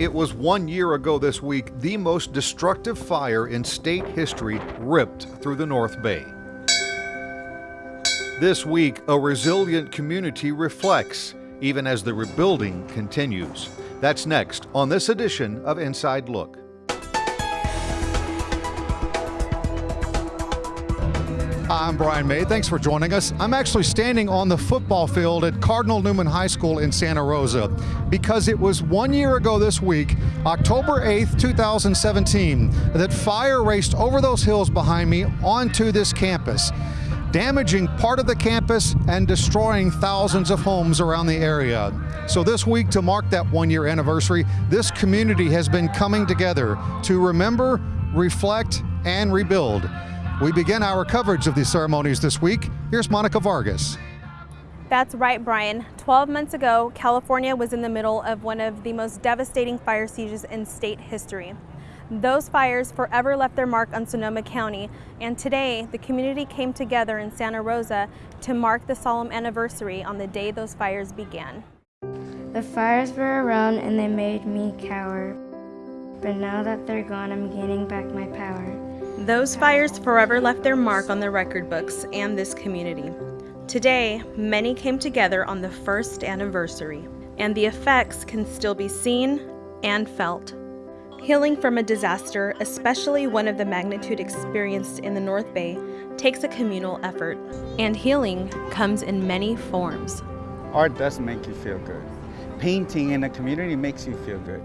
It was one year ago this week the most destructive fire in state history ripped through the North Bay. This week, a resilient community reflects, even as the rebuilding continues. That's next on this edition of Inside Look. I'm Brian May. Thanks for joining us. I'm actually standing on the football field at Cardinal Newman High School in Santa Rosa because it was one year ago this week, October 8th, 2017, that fire raced over those hills behind me onto this campus damaging part of the campus and destroying thousands of homes around the area. So this week, to mark that one year anniversary, this community has been coming together to remember, reflect, and rebuild. We begin our coverage of these ceremonies this week. Here's Monica Vargas. That's right, Brian. 12 months ago, California was in the middle of one of the most devastating fire sieges in state history. Those fires forever left their mark on Sonoma County, and today the community came together in Santa Rosa to mark the solemn anniversary on the day those fires began. The fires were around and they made me cower, but now that they're gone, I'm gaining back my power. Those fires forever left their mark on the record books and this community. Today, many came together on the first anniversary, and the effects can still be seen and felt. Healing from a disaster, especially one of the magnitude experienced in the North Bay, takes a communal effort, and healing comes in many forms. Art does make you feel good. Painting in a community makes you feel good.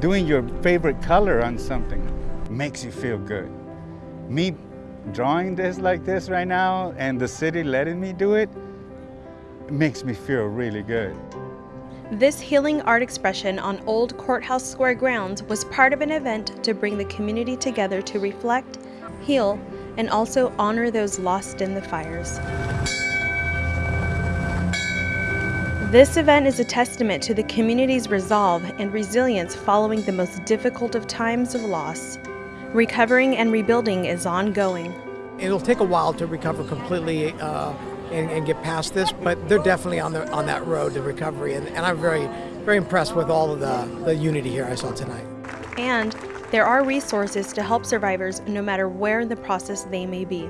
Doing your favorite color on something makes you feel good me drawing this like this right now and the city letting me do it, it makes me feel really good. This healing art expression on Old Courthouse Square grounds was part of an event to bring the community together to reflect, heal, and also honor those lost in the fires. This event is a testament to the community's resolve and resilience following the most difficult of times of loss. Recovering and rebuilding is ongoing. It'll take a while to recover completely uh, and, and, get past this, but they're definitely on the on that road to recovery, and, and I'm very very impressed with all of the, the unity here I saw tonight. And there are resources to help survivors no matter where in the process they may be.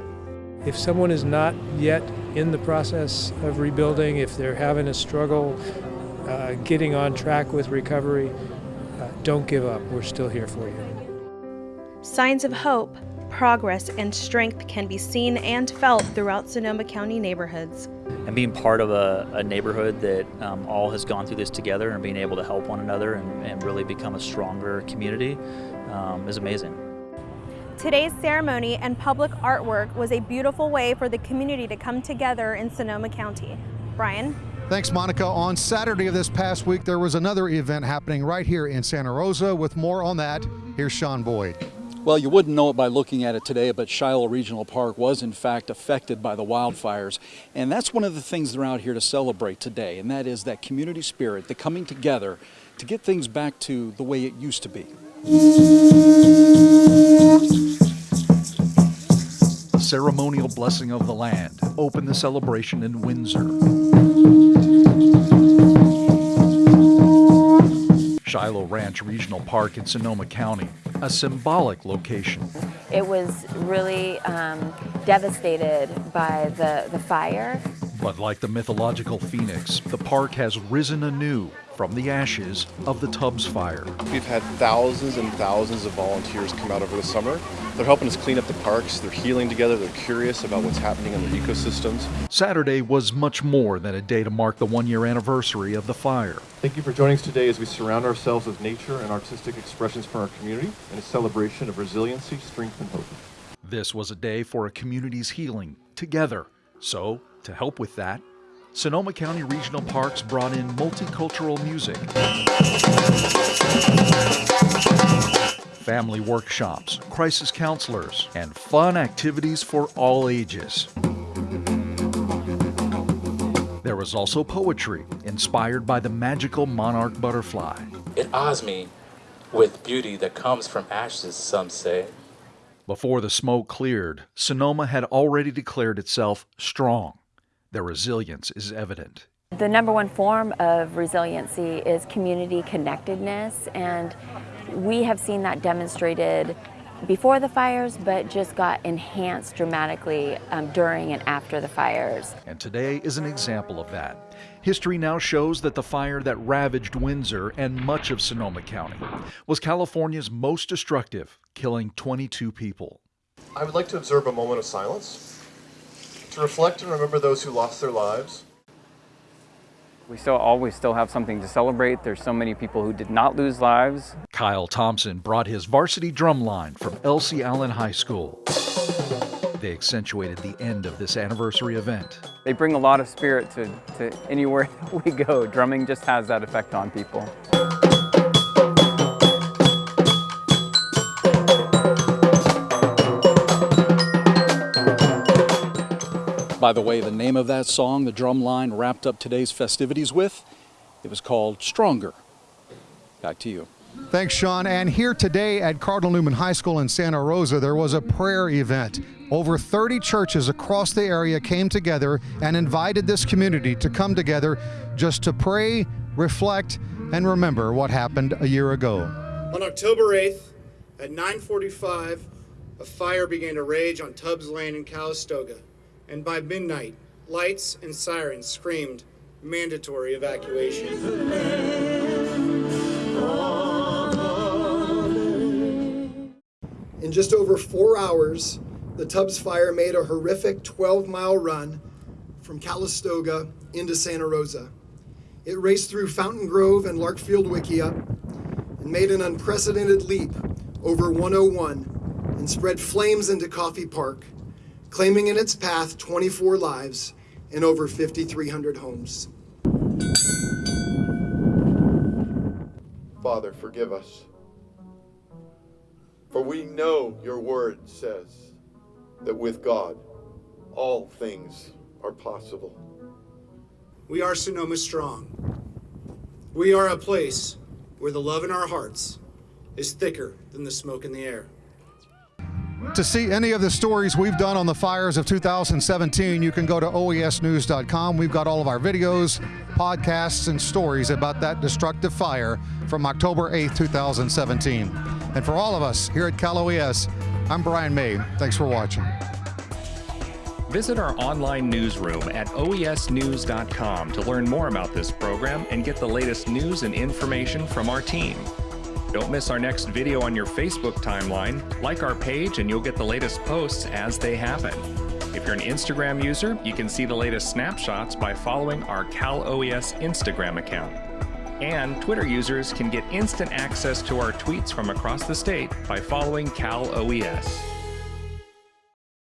If someone is not yet in the process of rebuilding, if they're having a struggle uh, getting on track with recovery, uh, don't give up. We're still here for you. Signs of hope, progress, and strength can be seen and felt throughout Sonoma County neighborhoods. And being part of a, a neighborhood that um, all has gone through this together and being able to help one another and, and really become a stronger community um, is amazing. Today's ceremony and public artwork was a beautiful way for the community to come together in Sonoma County. Brian? Thanks, Monica. On Saturday of this past week, there was another event happening right here in Santa Rosa. With more on that, here's Sean Boyd. Well, you wouldn't know it by looking at it today, but Shiloh Regional Park was in fact affected by the wildfires. And that's one of the things they're out here to celebrate today, and that is that community spirit, the coming together to get things back to the way it used to be. A ceremonial blessing of the land opened the celebration in Windsor. Shiloh Ranch Regional Park in Sonoma County a symbolic location. It was really um, devastated by the, the fire. But like the mythological phoenix, the park has risen anew from the ashes of the Tubbs fire. We've had thousands and thousands of volunteers come out over the summer. They're helping us clean up the parks, they're healing together, they're curious about what's happening in the ecosystems. Saturday was much more than a day to mark the one year anniversary of the fire. Thank you for joining us today as we surround ourselves with nature and artistic expressions from our community in a celebration of resiliency, strength, and hope. This was a day for a community's healing together. So, to help with that, Sonoma County Regional Parks brought in multicultural music, family workshops, crisis counselors, and fun activities for all ages. There was also poetry inspired by the magical monarch butterfly. It awes me with beauty that comes from ashes, some say. Before the smoke cleared, Sonoma had already declared itself strong their resilience is evident The number one form of resiliency is community connectedness, and we have seen that demonstrated before the fires, but just got enhanced dramatically um, during and after the fires. And today is an example of that. History now shows that the fire that ravaged Windsor and much of Sonoma County was California's most destructive, killing 22 people. I would like to observe a moment of silence to reflect and remember those who lost their lives we still always still have something to celebrate. There's so many people who did not lose lives. Kyle Thompson brought his varsity drum line from Elsie Allen High School. They accentuated the end of this anniversary event. They bring a lot of spirit to, to anywhere we go. Drumming just has that effect on people. By the way, the name of that song, the drum line wrapped up today's festivities with, it was called Stronger. Back to you. Thanks, Sean. And here today at Cardinal Newman High School in Santa Rosa, there was a prayer event. Over 30 churches across the area came together and invited this community to come together just to pray, reflect, and remember what happened a year ago. On October 8th at 9:45, a fire began to rage on Tubbs Lane in Calistoga and by midnight, lights and sirens screamed mandatory evacuation. In just over four hours, the Tubbs fire made a horrific 12 mile run from Calistoga into Santa Rosa. It raced through Fountain Grove and Larkfield Wikiup and made an unprecedented leap over 101 and spread flames into Coffey Park claiming in its path 24 lives and over 5,300 homes. Father, forgive us. For we know your word says that with God, all things are possible. We are Sonoma Strong. We are a place where the love in our hearts is thicker than the smoke in the air. To see any of the stories we've done on the fires of 2017, you can go to oesnews.com. We've got all of our videos, podcasts, and stories about that destructive fire from October 8th, 2017. And for all of us here at Cal OES, I'm Brian May. Thanks for watching. Visit our online newsroom at oesnews.com to learn more about this program and get the latest news and information from our team. Don't miss our next video on your Facebook timeline. Like our page and you'll get the latest posts as they happen. If you're an Instagram user, you can see the latest snapshots by following our Cal OES Instagram account. And Twitter users can get instant access to our tweets from across the state by following Cal OES.